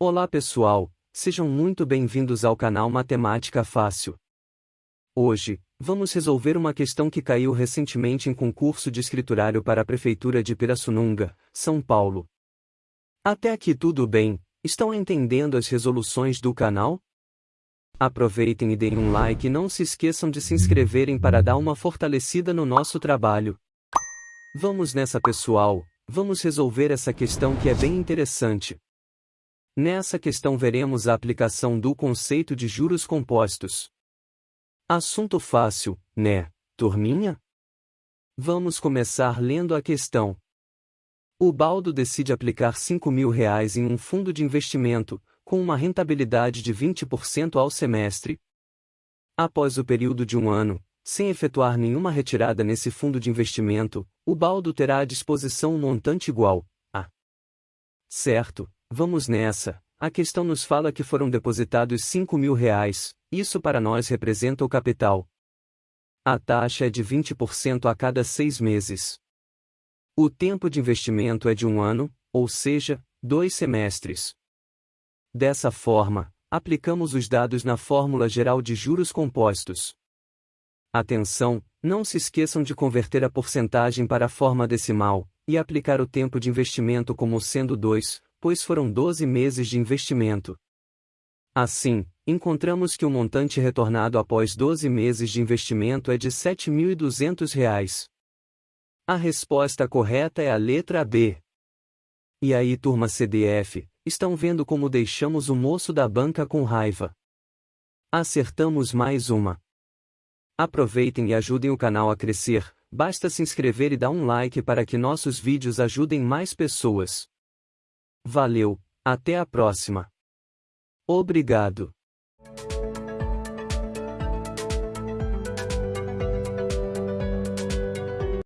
Olá pessoal, sejam muito bem-vindos ao canal Matemática Fácil. Hoje, vamos resolver uma questão que caiu recentemente em concurso de escriturário para a Prefeitura de Pirassununga, São Paulo. Até aqui tudo bem, estão entendendo as resoluções do canal? Aproveitem e deem um like e não se esqueçam de se inscreverem para dar uma fortalecida no nosso trabalho. Vamos nessa pessoal, vamos resolver essa questão que é bem interessante. Nessa questão veremos a aplicação do conceito de juros compostos. Assunto fácil, né, turminha? Vamos começar lendo a questão. O Baldo decide aplicar 5 mil reais em um fundo de investimento, com uma rentabilidade de 20% ao semestre. Após o período de um ano, sem efetuar nenhuma retirada nesse fundo de investimento, o Baldo terá à disposição um montante igual a. Certo, Vamos nessa. A questão nos fala que foram depositados 5 mil reais, isso para nós representa o capital. A taxa é de 20% a cada seis meses. O tempo de investimento é de um ano, ou seja, dois semestres. Dessa forma, aplicamos os dados na fórmula geral de juros compostos. Atenção, não se esqueçam de converter a porcentagem para a forma decimal, e aplicar o tempo de investimento como sendo 2, pois foram 12 meses de investimento. Assim, encontramos que o montante retornado após 12 meses de investimento é de R$ 7.200. A resposta correta é a letra B. E aí, turma CDF, estão vendo como deixamos o moço da banca com raiva? Acertamos mais uma. Aproveitem e ajudem o canal a crescer, basta se inscrever e dar um like para que nossos vídeos ajudem mais pessoas. Valeu, até a próxima. Obrigado.